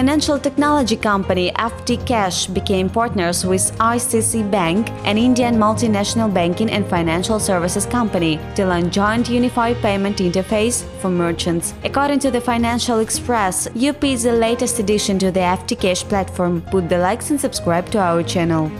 Financial technology company FT Cash became partners with ICICI Bank, an Indian multinational banking and financial services company, to launch joint unified payment interface for merchants. According to the Financial Express, UPI is the latest addition to the FT Cash platform. Put the likes and subscribe to our channel.